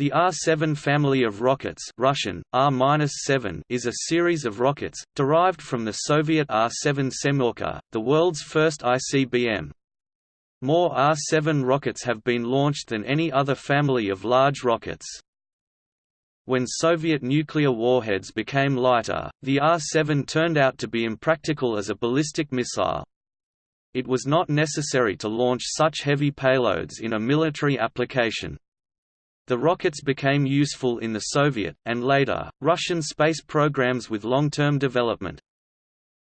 The R-7 family of rockets Russian, R-7 is a series of rockets, derived from the Soviet R-7 Semyorka, the world's first ICBM. More R-7 rockets have been launched than any other family of large rockets. When Soviet nuclear warheads became lighter, the R-7 turned out to be impractical as a ballistic missile. It was not necessary to launch such heavy payloads in a military application. The rockets became useful in the Soviet, and later, Russian space programs with long-term development.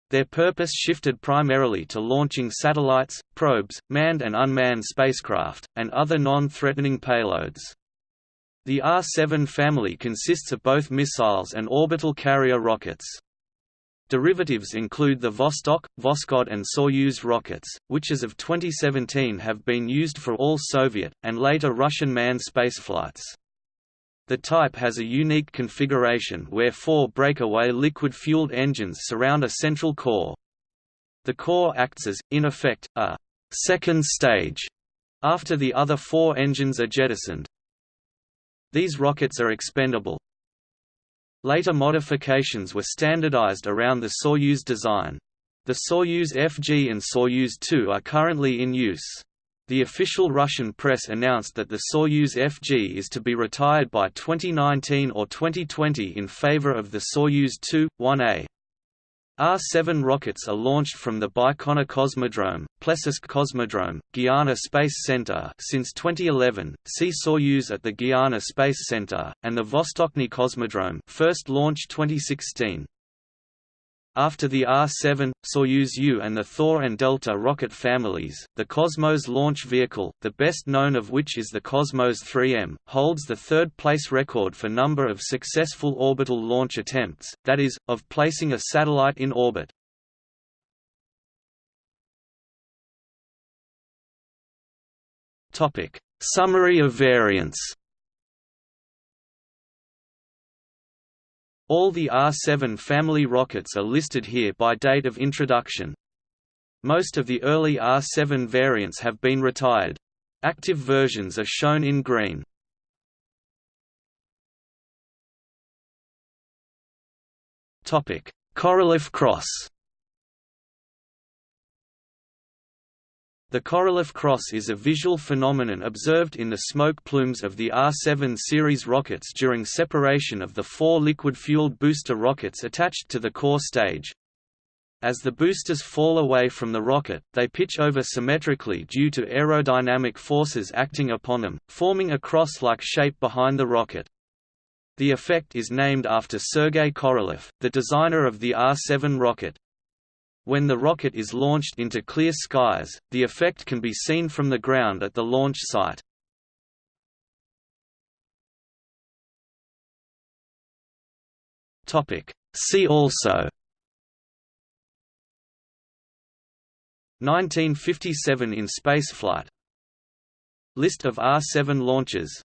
Their purpose shifted primarily to launching satellites, probes, manned and unmanned spacecraft, and other non-threatening payloads. The R-7 family consists of both missiles and orbital carrier rockets. Derivatives include the Vostok, Voskhod and Soyuz rockets, which as of 2017 have been used for all Soviet, and later Russian manned spaceflights. The type has a unique configuration where four breakaway liquid-fueled engines surround a central core. The core acts as, in effect, a second stage after the other four engines are jettisoned. These rockets are expendable, Later modifications were standardized around the Soyuz design. The Soyuz FG and Soyuz 2 are currently in use. The official Russian press announced that the Soyuz FG is to be retired by 2019 or 2020 in favor of the Soyuz 2, 1A. R-7 rockets are launched from the Baikonur Cosmodrome, Plesetsk Cosmodrome, Guiana Space Center since 2011, see Soyuz at the Guiana Space Center, and the Vostochny Cosmodrome first launched 2016. After the R-7, Soyuz U and the Thor and Delta rocket families, the Cosmos launch vehicle, the best known of which is the Cosmos 3M, holds the third-place record for number of successful orbital launch attempts, that is, of placing a satellite in orbit. Summary of variants All the R-7 family rockets are listed here by date of introduction. Most of the early R-7 variants have been retired. Active versions are shown in green. Korolev cross The Korolev cross is a visual phenomenon observed in the smoke plumes of the R-7 series rockets during separation of the four liquid-fueled booster rockets attached to the core stage. As the boosters fall away from the rocket, they pitch over symmetrically due to aerodynamic forces acting upon them, forming a cross-like shape behind the rocket. The effect is named after Sergei Korolev, the designer of the R-7 rocket. When the rocket is launched into clear skies, the effect can be seen from the ground at the launch site. See also. 1957 in spaceflight. List of R-7 launches.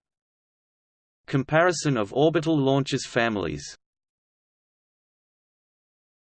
Comparison of orbital launches families